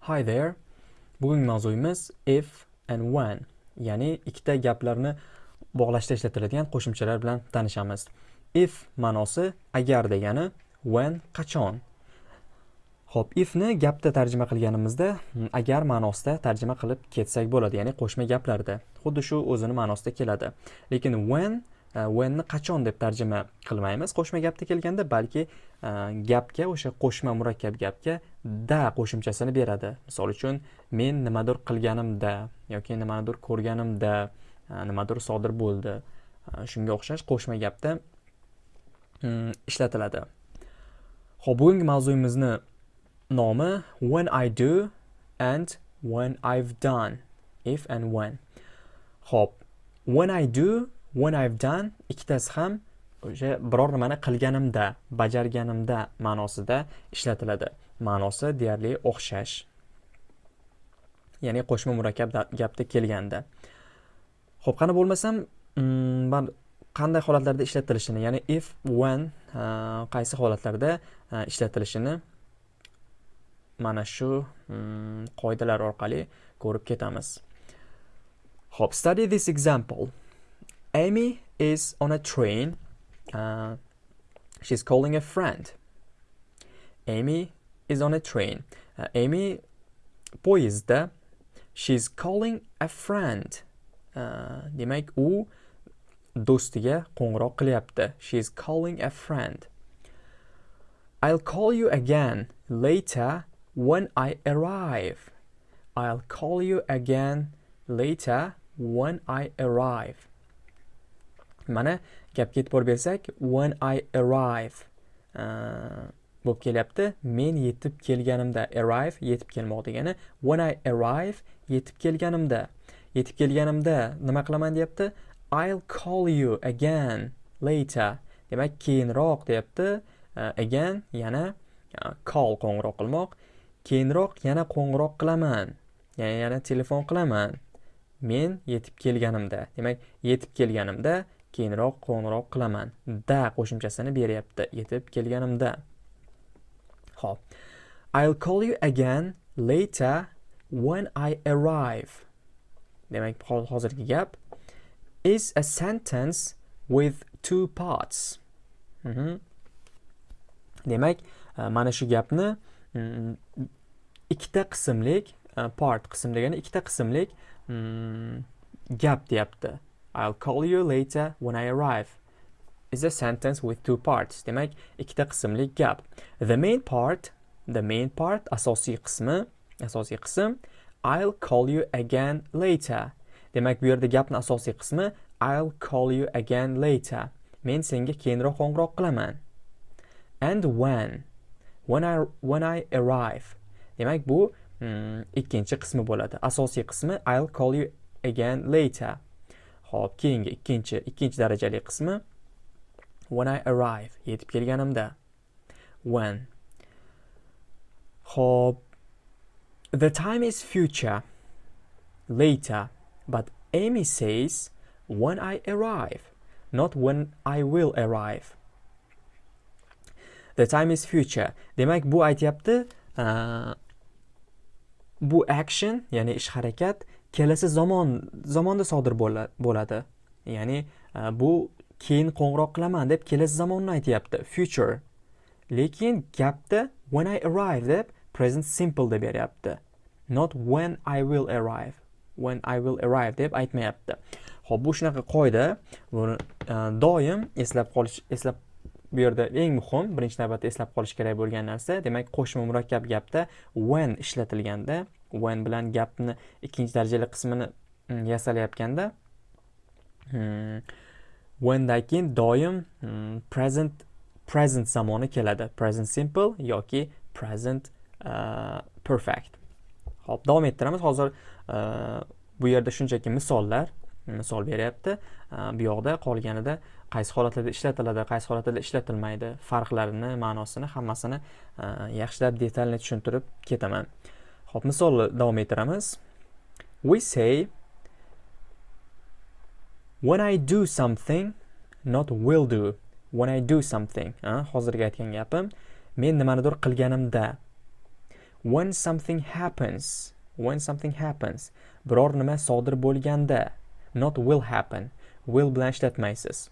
Hi there. Bugungi mavzuyimiz if and when, ya'ni ikkita gaplarni bog'lashda ishlatiladigan qo'shimchalar bilan tanishamiz. If ma'nosi agar degani, when qachon. Xo'p, ifni gapda tarjima qilganimizda agar ma'nosida tarjima qilib ketsak bo'ladi, ya'ni qo'shma gaplarda. Xuddi shu o'zini ma'nosida keladi. Lekin when e, whenni qachon deb tarjima qilmaymiz qo'shma gapda kelganda balki e, gapga o'sha qo'shma murakkab gapga da qo'shimchasini beradi. Misol uchun men nimadir qilganimda yoki nimanidir ko'rganimda e, nimadir sodir bo'ldi e, shunga o'xshash qo'shma gapda mm, ishlatiladi. Ho'p bugungi mavzuyimizni nomi when i do and when i've done. If and when. Ho'p when i do when I've done ikkitasi ham o'sha biror nimani qilganimda bajarganimda ma'nosida ishlatiladi. Ma'nosi deyarli o'xshash ya'ni qo'shma murakkab gapda kelganda ho'p qani bo'lmasam mm, man qanday holatlarda ishlatilishini ya'ni if when qaysi holatlarda ishlatilishini mana shu mm, qoidalar orqali ko'rib ketamiz ho'p study this example Amy is on a train. Uh, she's calling a friend. Amy is on a train. Uh, Amy poyezdda. She's calling a friend. Uh, demak, u do'stiga qo'ng'iroq qilyapti. She's calling a friend. I'll call you again later when I arrive. I'll call you again later when I arrive. mana gapga e'tibor bersak when i arrive uh, bo'lib kelyapti. Men yetib kelganimda arrive yetib kelmoq degani when i arrive yetib kelganimda. Yetib kelganimda nima qilaman deyapti? I'll call you again later. Demak keyinroq deyapti. Uh, again yana uh, call qo'ng'iroq qilmoq. Keyinroq yana qo'ng'iroq qilaman. Ya'ni yana telefon qilaman. Men yetib kelganimda. Demak yetib kelganimda keyinroq qo'ng'iroq qilaman. Da qo'shimchasini beryapti. Yetib kelganimda. Ho'p. I'll call you again later when i arrive. Demak hozirgi gap is a sentence with two parts. Mm -hmm. demak e, mana shu gapni mm, ikkita qismlik e, part qism degani ikkita qismlik mm, gap deyapti. I'll call you later when I arrive. Is a sentence with two parts. Demak, ikkita qismli gap. The main part, the main part asosiy qismi, asosiy qism I'll call you again later. Demak, bu yerda gapning asosiy qismi I'll call you again later. Men senga keyinroq qo'ng'iroq qilaman. And when when I when I arrive. Demak, bu hmm, ikkinchi qismi bo'ladi. Asosiy qismi I'll call you again later. Xo'p, keyingi ikkinchi ikkinchi darajali qismi when I arrive yetib kelganimda when? Hop the time is future later but Amy says when I arrive not when I will arrive. The time is future. Demak bu aytyapti uh, bu action ya'ni ish harakat kelasi zamon zamonda sodir bo'ladi. Ya'ni uh, bu keyin qo'ng'iroq qilaman deb kelasi zamonni aytyapti. Future. Lekin gapda when i arrive deb present simple deb beryapti. Not when i will arrive. When i will arrive deb aytmayapti. Ho'p bu shunaqa qoida. Buni e, doim eslab qolish eslab bu yerda eng muhim birinchi navbatda eslab qolish kerak bo'lgan narsa demak qo'shma murakkab gapda when ishlatilganda when bilan gapni ikkinchi darajali qismini mm, yasalayotganda hmm, whendan keyin doim mm, present present zamoni keladi. Present simple yoki present uh, perfect. Ho'p davom ettiramiz. Hozir uh, bu yerda shunchaki misollar mm, misol beryapti. Uh, bu yoqda qolganida qaysi holatlarda ishlatiladi qaysi holatlarda ishlatilmaydi farqlarini ma'nosini hammasini uh, yaxshilab detalni tushuntirib ketaman. Xo'p, misolni davom ettiramiz. We say when I do something, not will do. When I do something, hozirgi aytgan gapim, men nimanidir qilganimda. when something happens when something happens biror nima sodir bo'lganda not will happen will bilan ishlatmaysiz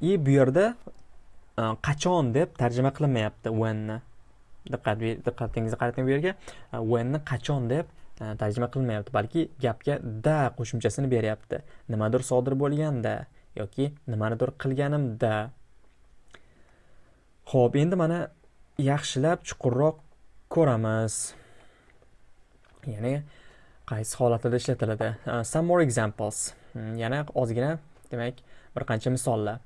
и bu yerda qachon deb tarjima qilinmayapti whenni diqqat diqqatingizni qarating bu yerga whenni qachon deb E, tarjima qilmayapti balki gapga da qo'shimchasini beryapti. Nimadir sodir bo'lganda yoki nimanidir qilganimda. Ho'p endi mana yaxshilab chuqurroq ko'ramiz. Ya'ni qaysi holatlarda ishlatiladi? E, some more examples. Hmm, yana ozgina demak bir qancha misollar.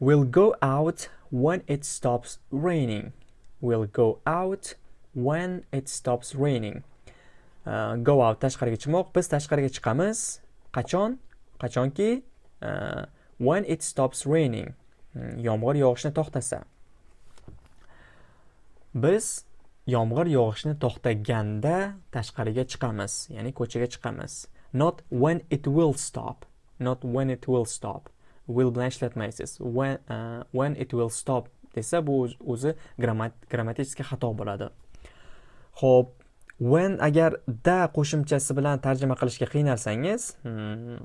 We'll go out when it stops raining. We'll go out when it stops raining. Uh, go out tashqariga chiqmoq. Biz tashqariga chiqamiz. Qachon? Qachonki uh, when it stops raining. Hmm, yomg'ir yog'ishni to'xtasa. Biz yomg'ir yog'ishni to'xtaganda tashqariga chiqamiz, ya'ni ko'chaga chiqamiz. Not when it will stop. Not when it will stop. will bilan ishlatmaysiz when, uh, when it will stop desa bu o'zi grammatik xato bo'ladi Xo'p, when agar da qo'shimchasi bilan tarjima qilishga qiynalsangiz hmm,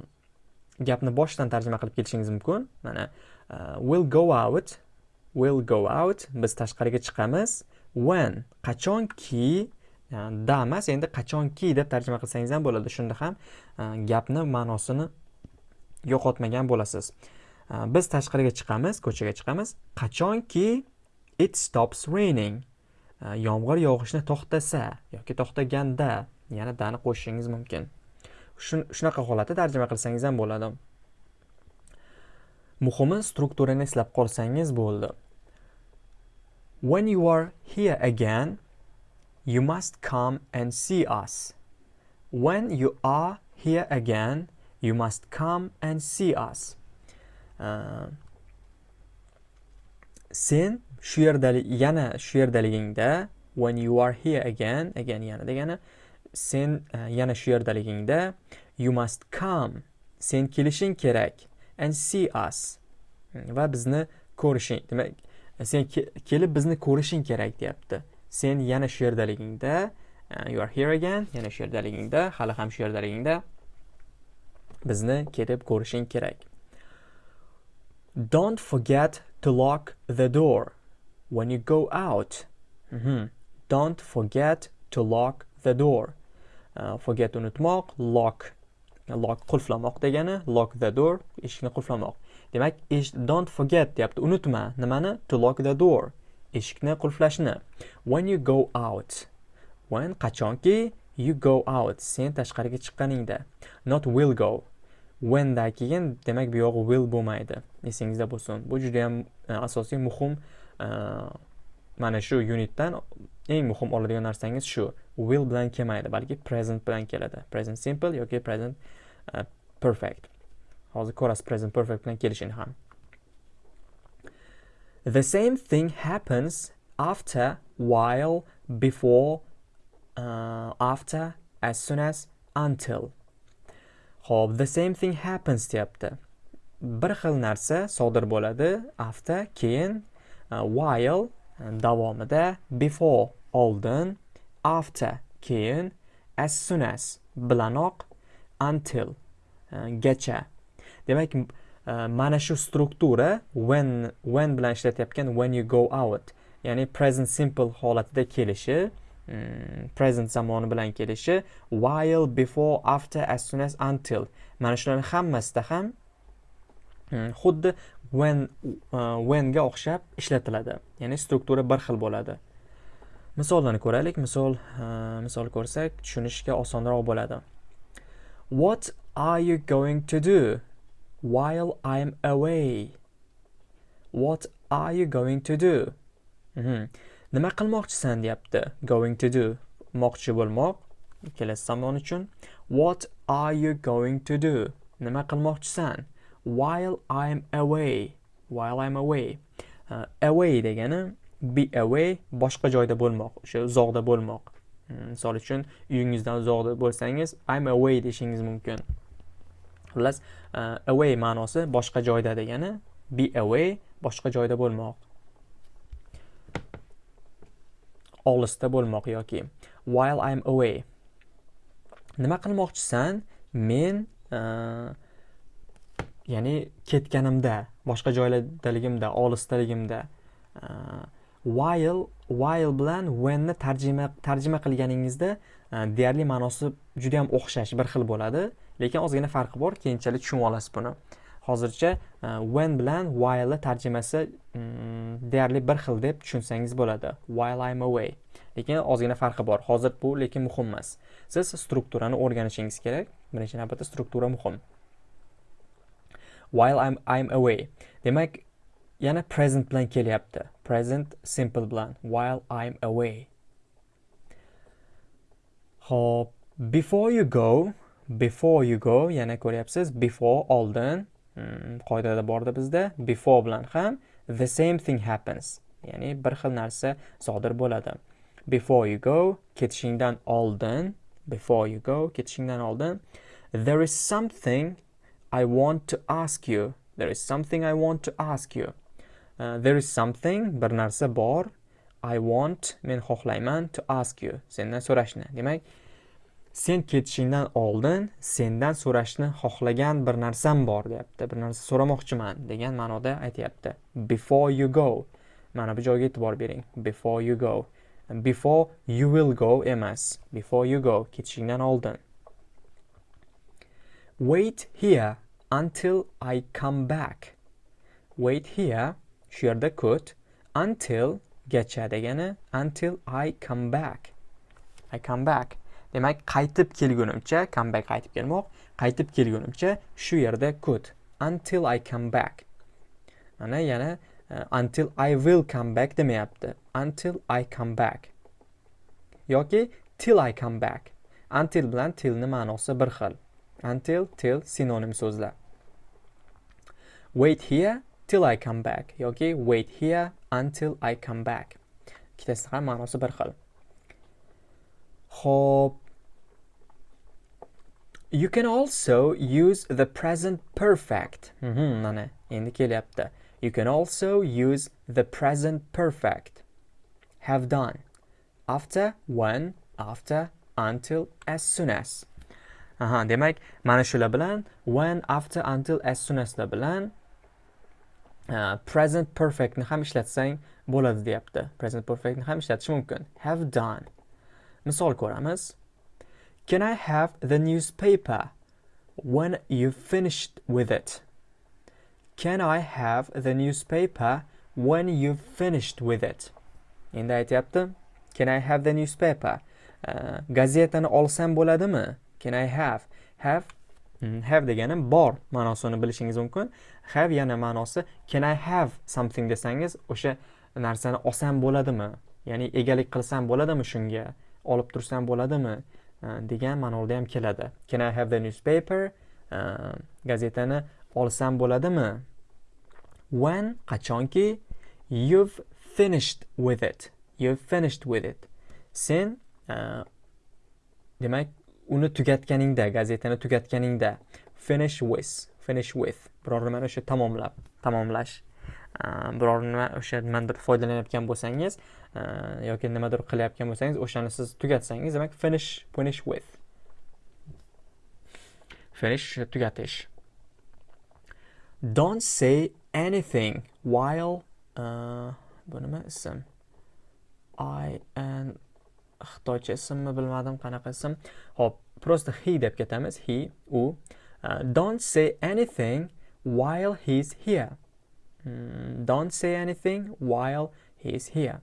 gapni boshdan tarjima qilib kelishingiz mumkin. Mana uh, will go out will go out. Biz tashqariga chiqamiz. When qachonki da emas endi qachonki deb tarjima qilsangiz ham bo'ladi. Shunda ham uh, gapni ma'nosini yo'qotmagan bo'lasiz. Uh, biz tashqariga chiqamiz ko'chaga chiqamiz. Qachonki it stops raining. Э, yomg'ir yog'ishni to'xtasa yoki to'xtaganda yana dani qo'shishingiz mumkin. Shunaqa holatda tarjima qilsangiz ham bo'ladi. Muhimi strukturani eslab qolsangiz bo'ldi. When you are here again you must come and see us. When you are here again you must come and see us. Sen shu yerda yana shu yerdaligingda when you are here again again yana degani sen e, yana shu yerdaligingda you must come. Sen kelishing kerak and see us. Hmm, va bizni ko'rishing. Demak e, sen kelib bizni ko'rishing kerak deyapti. Sen yana shu yerdaligingda e, you are here again yana shu yerdaligingda hali ham shu yerdaligingda bizni kelib ko'rishing kerak. Don't forget to lock the door. When you go out. Mm -hmm. Don't forget to lock the door. Uh, forget unutmoq, lock lock qulflamoq degani, lock the door eshikni qulflamoq. Demak, don't forget deyapti, unutma nimani? To lock the door. Eshikni qulflashni. When you go out. When qachonki you go out, sen tashqariga chiqqaningda. Not will go. whendan keyin demak bu yog'i will bo'lmaydi esingizda bo'lsin bu juda ham uh, asosiy muhim Э, mana shu unitdan eng muhim oladigan narsangiz shu. Will bilan kelmaydi balki present bilan keladi. Present simple yoki present uh, perfect. Hozir ko'rasiz present perfect bilan kelishini ham. The same thing happens after while before uh, after as soon as until. Ho'p the same thing happens deyapti. Bir xil narsa sodir bo'ladi after, keyin, Uh, while uh, davomida, before oldin, after keyin, as soon as bilanoq, until uh, gacha. Demak, mana shu struktura when when bilan ishlatayotgan when you go out, ya'ni present simple holatida kelishi mm, present zamoni bilan kelishi while before after as soon as until mana shularni hammasida ham mm, xuddi when uh, whenga o'xshab ishlatiladi. Ya'ni struktura bir xil bo'ladi. Misollarni ko'raylik. Misol uh, misol ko'rsak tushunishga osonroq bo'ladi. What are you going to do while i'm away? What are you going to do? Mm -hmm. nima qilmoqchisan deyapti. Going to do. Moqchi bo'lmoq. Kelasi zamon uchun. What are you going to do? Nima qilmoqchisan? While i'm away while i'm away. Uh, away degani be away boshqa joyda bo'lmoq o'sha uzoqda bo'lmoq. Hmm, misol uchun uyingizdan uzoqda bo'lsangiz i'm away deyishingiz mumkin. Xullas uh, away ma'nosi boshqa joyda degani be away boshqa joyda bo'lmoq. Olisda bo'lmoq yoki while I'm away. Nima qilmoqchisan? Men uh, ya'ni ketganimda boshqa joylardaligimda olisdaligimda uh, while while bilan whenni tarjima tarjima qilganingizda uh, deyarli ma'nosi juda yam o'xshash bir xil bo'ladi. Lekin ozgina farqi bor keyinchalik tushunib olasiz buni. Hozircha uh, when bilan while tarjimasi um, deyarli bir xil deb tushunsangiz bo'ladi. While I'm away. Lekin ozgina farqi bor. Hozir bu lekin muhim emas. Siz strukturani o'rganishingiz kerak. Birinchi navbatda struktura muhim. While I'm, I'm away. Demak yana present bilan kelyapti. Present simple bilan while I'm away. Hop before you go before you go yana ko'ryapsiz before oldin hmm, qoidada borda bizda before bilan ham the same thing happens. Ya'ni bir xil narsa sodir bo'ladi. Before you go ketishingdan oldin before you go ketishingdan oldin there is something I want to ask you there is something I want to ask you. Uh, there is something bir narsa bor I want men xohlayman to ask you. Sendan so'rashni. Demak sen ketishingdan oldin sendan so'rashni xohlagan bir narsam bor deyapti. Bir narsa so'ramoqchiman degan ma'noda aytyapti. Before you go. Mana bu joyga e'tibor bering. Before you go. Before you will go emas. Before you go ketishingdan oldin. Wait here until I come back. Wait here shu yerda kut until gacha degani until I come back. I come back. Demak qaytib kelgunimcha come back qaytib kelmoq qaytib kelgunimcha shu yerda kut until I come back. Mana yana uh, until I will come back demayapti. Until I come back. Yoki till I come back. Until bilan tillni ma'nosi bir xil. Until till sinonim so'zlar wait here till I come back yoki wait here until I come back ikkitasi ham ma'nosi bir xil Ho'p. You can also use the present perfect. Mm -hmm, mana endi kelyapti. You can also use the present perfect. Have done. After, when, after, until, as soon as. Aha, demak, mana shular bilan when, after, until, as soon as bilan uh, present perfectni ham ishlatsang bo'ladi deyapti. Present perfectni ham ishlatish mumkin. Have done. Misol ko'ramiz. Can I have the newspaper when you finished with it? Can I have the newspaper when you finished with it? Endi aytyapti. Can I have the newspaper? Uh, gazetani olsam bo'ladimi? Can I have? Have mm, have degani bor ma'nosini bilishingiz mumkin. Have yana ma'nosi can I have something desangiz o'sha narsani olsam bo'ladimi? Ya'ni egalik qilsam bo'ladimi shunga? olib tursam bo'ladimi degan ma'noda ham keladi can i have the newspaper gazetani olsam bo'ladimi when qachonki you've finished with it you've finished with it sen demak uni tugatganingda gazetani tugatganingda finish with finish with. Biror nimani o'sha tamomlab tamomlash. Biror nima o'sha nimadir foydalanayotgan bo'lsangiz yoki nimadir qilayotgan bo'lsangiz o'shani siz tugatsangiz demak finish finish with. Finish tugatish. Don't say anything while uh, bu nima ism? I and xitoycha ismmi bilmadim qanaqa ism. Ho'p просто he deb ketamiz. He u. Uh, don't say anything while he's here. Mm, don't say anything while he's here.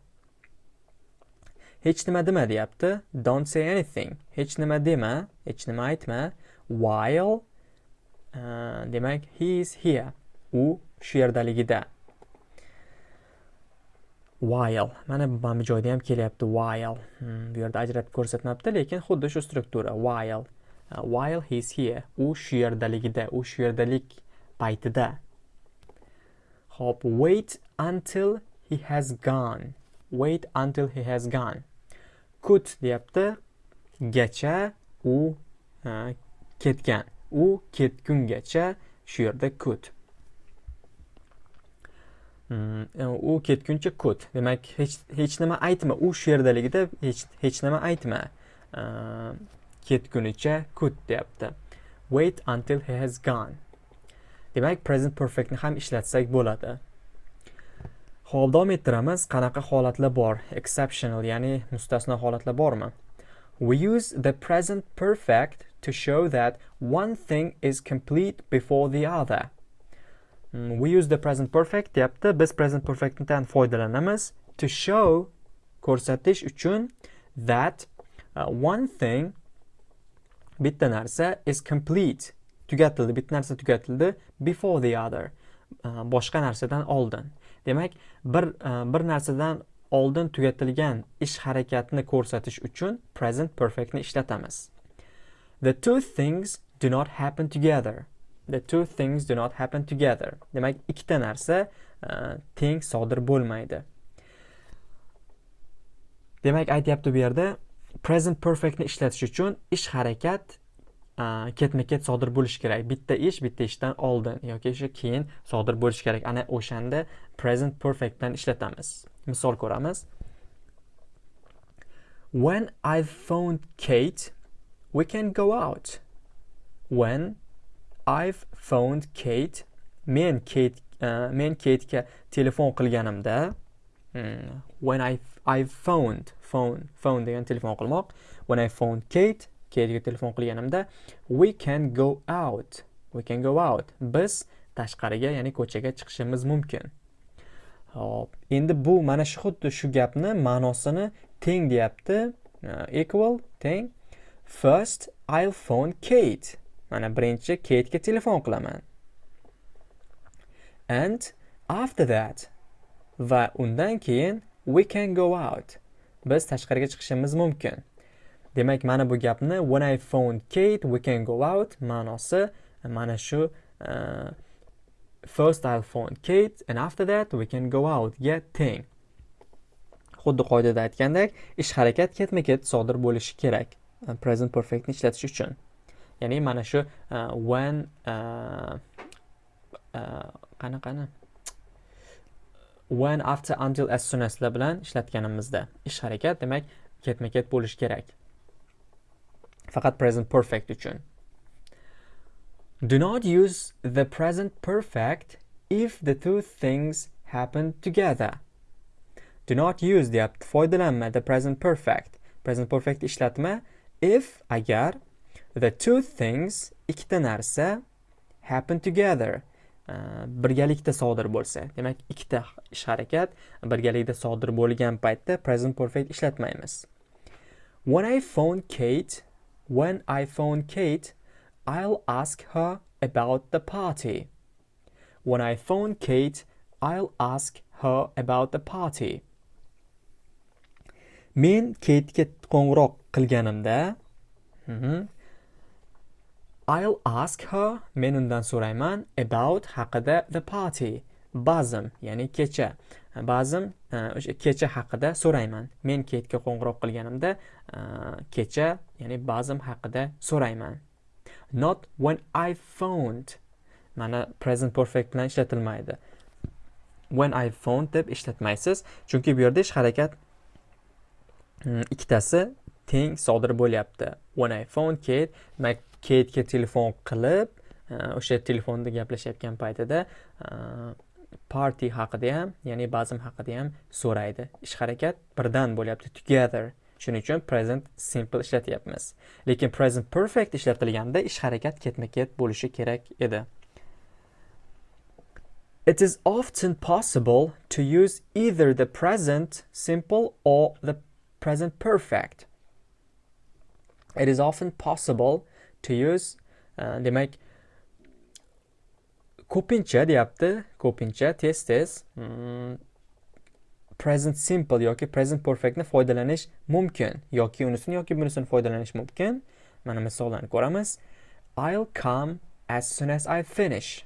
Hech nima dema deyapti. Don't say anything. Hech nima dema hech nima aytma. While uh, demak he is here. U shu yerdaligida. While. Mana mana bu joyda ham kelyapti while. Hmm, bu yerda ajratib ko'rsatmabdi lekin xuddi shu struktura while. Uh, while he is here. U shu yerdaligida u shu yerdalik paytida. Hop wait until he has gone. Wait until he has gone. Kut deyapti. Gacha u uh, ketgan. U ketgungacha shu yerda kut E, u ketguncha kut. Demak hech hech nima aytma. U shu yerdaligida hech hech nima aytma. Ketgunicha kut deyapti. Wait until he has gone. Demak present perfectni ham ishlatsak bo'ladi. Ho'p davom ettiramiz. Qanaqa holatlar bor? Exceptional ya'ni mustasno holatlar bormi? We use the present perfect to show that one thing is complete before the other. Mm, we use the present perfect deyapti. Biz present perfectdan foydalanamiz. To show ko'rsatish uchun that uh, one thing bitta narsa is complete. Tugatildi bitta narsa tugatildi before the other. Uh, boshqa narsadan oldin. Demak bir uh, bir narsadan oldin tugatilgan ish harakatni ko'rsatish uchun present perfectni ishlatamiz. The two things do not happen together. The two things do not happen together. Demak ikkita narsa uh, teng sodir bo'lmaydi. Demak aytyapti bu yerda present perfectni ishlatish uchun ish harakat e, uh, ketma ket sodir bo'lishi kerak. Bitta ish bitta ishdan oldin yoki o'sha keyin sodir bo'lishi kerak. Ana o'shanda present perfect bilan ishlatamiz. Misol ko'ramiz. When i phoned kate we can go out. When I've phoned Kate. Men Kate uh, men Kate'ga telefon qilganimda hmm, when I I've phoned phone phone degan telefon qilmoq. When I phoned Kate Kate'ga telefon qilganimda we can go out we can go out. Biz tashqariga ya'ni ko'chaga chiqishimiz mumkin. Hop endi bu mana shu xuddi shu gapni ma'nosini teng deyapti. Uh, equal teng. First I'll phone Kate. Mana birinchi Kate'ga telefon qilaman. And after that va undan keyin we can go out. Biz tashqariga chiqishimiz mumkin. Demak mana bu gapni when i phone kate we can go out ma'nosi mana shu uh, first i'll phone kate and after that we can go out ga teng. Xuddi qoidada aytgandek ish harakat ketma ket sodir bo'lishi kerak e, present perfectni ishlatish uchun. Ya'ni mana shu uh, when uh, uh, when after until as soon aslar bilan ishlatganimizda. Ish harakat demak ketma ket bo'lishi kerak. Faqat present perfect uchun. Do not use the present perfect if the two things happen together. Do not use deyapti foydalanma the present perfect. Present perfect ishlatma if agar the two things ikkita narsa happen together. Birgalikda sodir bo'lsa. Demak ikkita ish harakat birgalikda sodir bo'lgan paytda present perfect ishlatmaymiz. When i phone kate when i phone kate i'll ask her about the party. When i phone kate i'll ask her about the party. Men katega qo'ng'iroq qilganimda I'll ask her men undan so'rayman about haqida the party. Bazm ya'ni kecha. Bazm e, o'sha kecha haqida so'rayman. Men ketga qo'ng'iroq qilganimda e, kecha ya'ni bazm haqida so'rayman. Not when I phoned. Mana present perfect bilan ishlatilmaydi. When I phoned deb ishlatmaysiz chunki bu yerda ish harakat mm, ikkitasi teng sodir bo'lyapti. When I phoned Kate demak keytga telefon qilib e, o'sha telefonda gaplashayotgan paytida e, party haqida ham ya'ni bazm haqida ham so'raydi. Ish harakat birdan bo'lyapti together. Shuning uchun present simple ishlatyapmiz. Lekin present perfect ishlatilganda ish harakat ketma ket bo'lishi kerak edi. It is often possible to use either the present simple or the present perfect. It is often possible to use uh, demak ko'pincha deyapti ko'pincha tez tez. Hmm, present simple yoki present perfectni foydalanish mumkin yoki unisini yoki bunisini foydalanish mumkin. Mana misollarni ko'ramiz. I'll come as soon as I finish.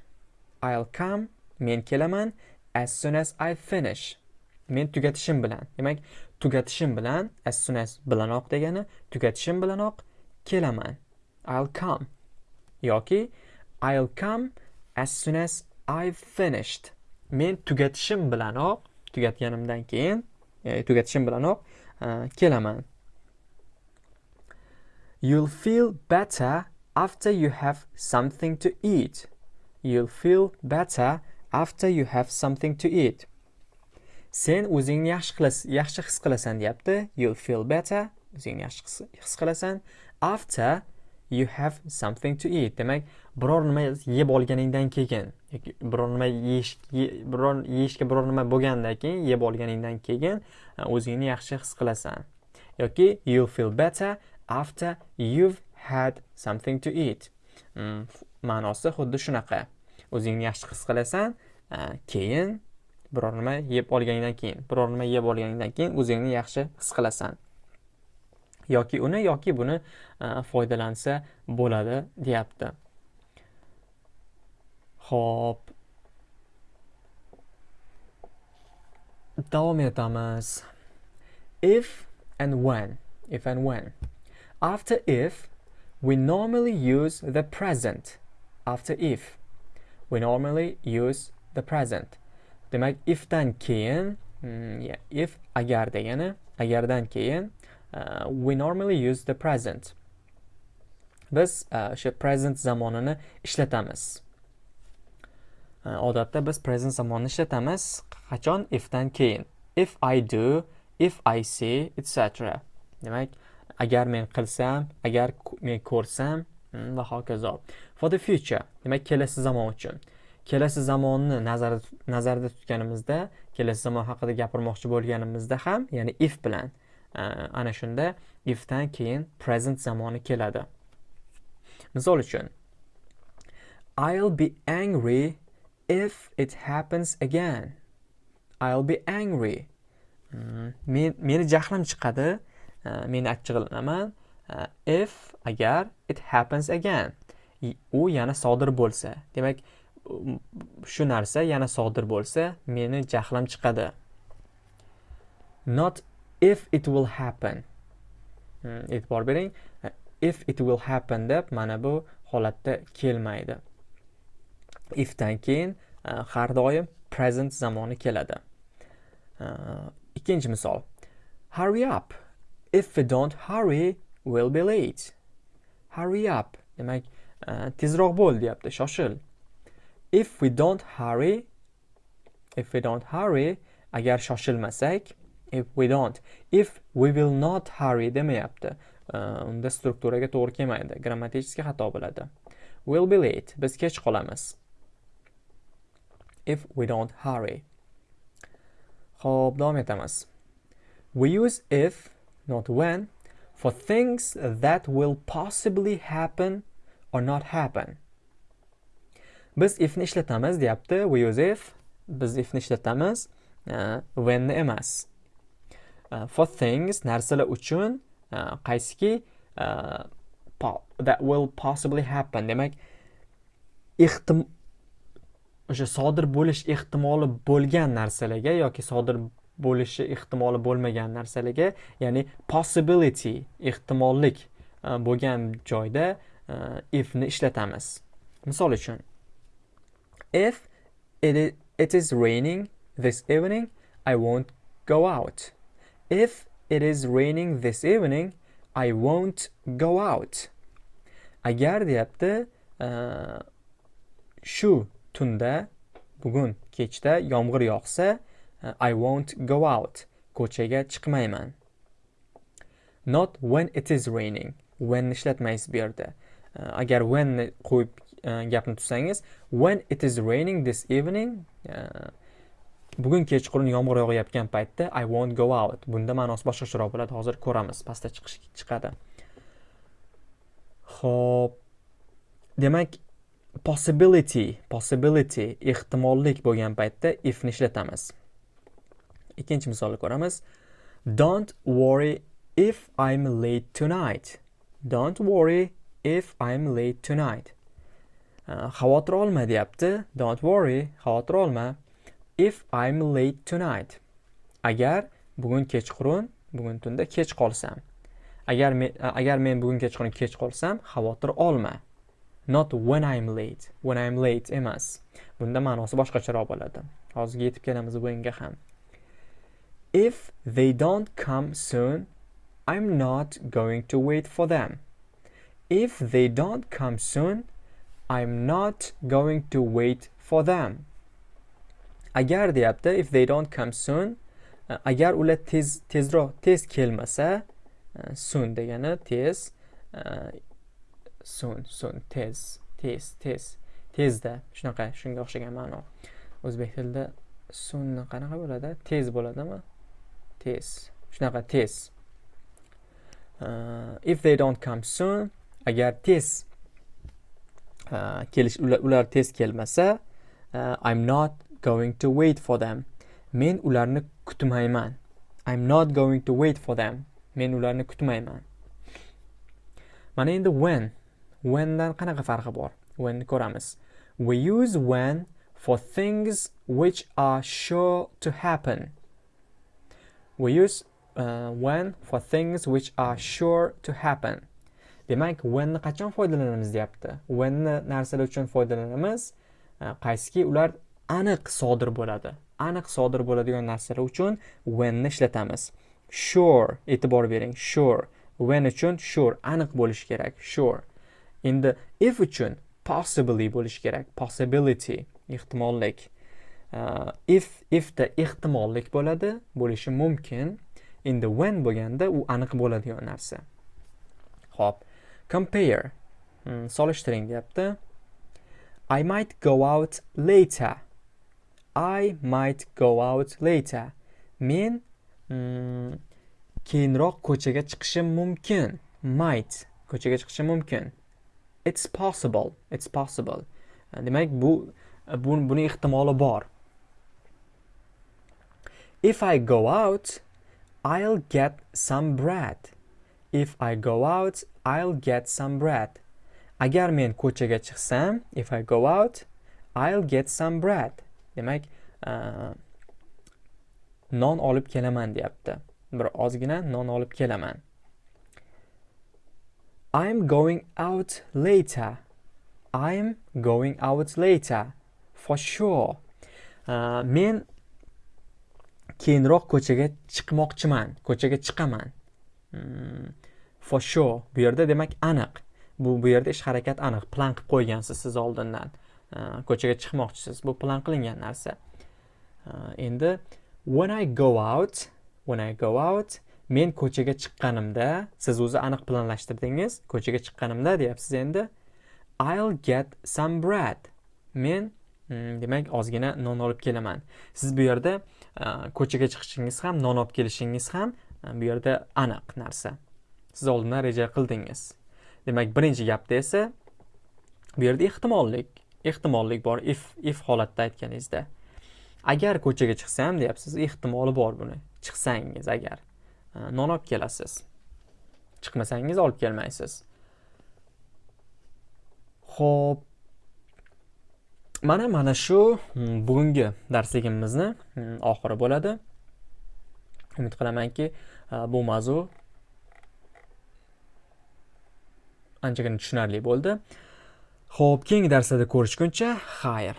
I'll come men kelaman as soon as I finish. Men tugatishim bilan demak tugatishim bilan as soon as bilanoq degani tugatishim bilanoq kelaman. I'll come. Yoki I'll come as soon as I've finished. Men tugatishim bilanoq tugatganimdan keyin ya'ni tugatishim bilanoq uh, kelaman. You'll feel better after you have something to eat. You'll feel better after you have something to eat. Sen o'zingni yaxshi qilasan yaxshi his qilasan deyapti. You'll feel better o'zingni yaxshi his qilasan. After you have something to eat. Demak biror nima yeb olganingdan keyin yoki biror nima yeyish biror yeyishga biror nima bo'lgandan keyin yeb olganingdan keyin e, o'zingni yaxshi his qilasan. Yoki you feel better after you've had something to eat. Mm, ma'nosi xuddi shunaqa. O'zingni yaxshi his qilasan e, keyin biror nima yeb olganingdan keyin biror nima yeb olganingdan keyin o'zingni yaxshi his qilasan. Yoki uni yoki buni e, foydalansa bo'ladi deyapti. Ho'p davom etamiz. If and when. If and when. After if we normally use the present. After if we normally use the present. Demak ifdan keyin hmm, yeah, if agar degani agardan keyin Uh, we normally use the present. Biz uh, o'sha uh, present zamonini ishlatamiz. Uh, odatda biz present zamonini ishlatamiz qachon? Ifdan keyin. If i do if i see etc demak agar men qilsam agar men ko'rsam hmm, va hokazo. For the future demak kelasi zamon uchun. Kelasi zamonni nazarda nazarda tutganimizda kelasi zamon haqida gapirmoqchi bo'lganimizda ham ya'ni if bilan ana shunda ifdan keyin present zamoni keladi. Misol uchun I'll be angry if it happens again. I'll be angry. Mm, men meni jahlim chiqadi. Men achchig'lanaman if agar it happens again. U yana sodir bo'lsa. Demak shu narsa yana sodir bo'lsa meni jahlim chiqadi. Not if it will happen. Hmm, e'tibor bering. If it will happen deb mana bu holatda kelmaydi. Ifdan keyin e, har doim present zamoni keladi. E, ikkinchi misol. Hurry up. If we don't hurry we'll be late. Hurry up. Demak e, tezroq bo'l deyapti shoshil. If we don't hurry if we don't hurry agar shoshilmasak if we don't. If we will not hurry demayapti uh, unda strukturaga to'g'ri kelmaydi grammatический xato bo'ladi. Will be late biz kech qolamiz. If we don't hurry. Ho'p davom etamiz. We use if not when for things that will possibly happen or not happen. Biz ifni ishlatamiz deyapti. We use if biz ifni ishlatamiz uh, whenni emas. Uh, for things narsalar uchun uh, qaysiki uh, that will possibly happen. Demak ehtim o'sha sodir bo'lish ehtimoli bo'lgan narsalarga yoki sodir bo'lishi ehtimoli bo'lmagan narsalarga ya'ni possibility ehtimollik uh, bo'lgan joyda uh, ifni ishlatamiz. Misol uchun if it is, it is raining this evening I won't go out. If it is raining this evening, I won't go out. Agar deyapti, uh, shu tunda, bugun kechda yomg'ir yog'sa, uh, I won't go out. Ko'chaga chiqmayman. Not when it is raining. When ishlatmaysiz bu yerda. Uh, agar when qo'yib gapni tutsangiz, when it is raining this evening, uh, bugun kechqurun yomg'ir yog'ayotgan paytda i won't go out. Bunda ma'nosi boshqacharoq bo'ladi. Hozir ko'ramiz. Pastda chiqish chiqadi. Ho'p demak possibility possibility ehtimollik bo'lgan paytda ifni ishlatamiz. Ikkinchi misolni ko'ramiz. Don't worry if i'm late tonight. Don't worry if i'm late tonight. Xavotir olma deyapti. Don't worry xavotir olma. If I'm late tonight. Agar bugun kechqurun bugun tunda kech qolsam. Agar men agar men bugun kechqurun kech qolsam xavotir olma. Not when I'm late. When I'm late emas. Bunda ma'nosi boshqacharoq bo'ladi. Hozirga yetib kelamiz bunga ham. If they don't come soon i'm not going to wait for them. If they don't come soon i'm not going to wait for them. Agar deyapti if they don't come soon e, agar ular tez tezroq tez kelmasa e, soon degani tez e, soon soon tez tez tez tezda. Shunaqa shunga o'xshagan ma'no. O'zbek tilida sunni qanaqa bo'ladi? Tez bo'ladimi? Tez. Shunaqa tez. Uh, if they don't come soon agar tez uh, kelish ular tez kelmasa uh, i'm not going to wait for them. Men ularni kutmayman. I'm not going to wait for them. Men ularni kutmayman. Mana endi when? Whendan qanaqa farqi bor? When ko'ramiz. We use when for things which are sure to happen. We use uh, when for things which are sure to happen. Demak whenni qachon foydalanamiz deyapti? Whenni narsalar uchun foydalanamiz? Uh, Qaysiki ular aniq sodir bo'ladi. Aniq sodir bo'ladigan narsalar uchun whenni ishlatamiz. Sure e'tibor bering. Sure. When uchun sure aniq bo'lishi kerak. Sure. Endi if uchun possibly bo'lishi kerak. Possibility ehtimollik. Uh, if ifda ehtimollik bo'ladi bo'lishi mumkin. Endi when bo'lganda u aniq bo'ladigan narsa. Ho'p. Compare. Hmm, solishtiring deyapti. I might go out later. I might go out later. Men mm, keyinroq ko'chaga chiqishim mumkin. Might ko'chaga chiqishim mumkin. It's possible it's possible. E, demak bu, e, bu buni ehtimoli bor. If i go out i'll get some bread. If i go out i'll get some bread. Agar men ko'chaga chiqsam if i go out i'll get some bread. Demak non olib kelaman deyapti bir ozgina non olib kelaman I'm going out later. I'm going out later. For sure. Uh, men keyinroq ko'chaga chiqmoqchiman. Ko'chaga chiqaman. Hmm, for sure. Bu yerda demak aniq. Bu bu yerda ish harakat aniq. Plan qilib qo'ygansiz siz oldindan. Э, ko'chaga chiqmoqchisiz. Bu plan qilingan narsa. Э, endi when I go out, when I go out men ko'chaga chiqqanimda siz o'zi aniq planlashtirdingiz. Ko'chaga chiqqanimda deyapsiz endi. I'll get some bread. Men hmm, demak ozgina non olib kelaman. Siz bu yerda e, ko'chaga chiqishingiz ham non olib kelishingiz ham e, bu yerda aniq narsa. Siz oldindan reja qildingiz. Demak birinchi gapda esa bu yerda ehtimollik. Ehtimollik bor if if holatda aytganingizda. Agar ko'chaga chiqsam deyapsiz ehtimoli bor buni. Chiqsangiz agar. Non olib kelasiz. Chiqmasangiz olib kelmaysiz. Ho'p mana mana shu hmm, bugungi darsligimizni hmm, oxiri bo'ladi. Umid qilamanki e, bu mavzu anchagina tushunarli bo'ldi. Xo'p, keyingi darslarda ko'rishguncha xayr.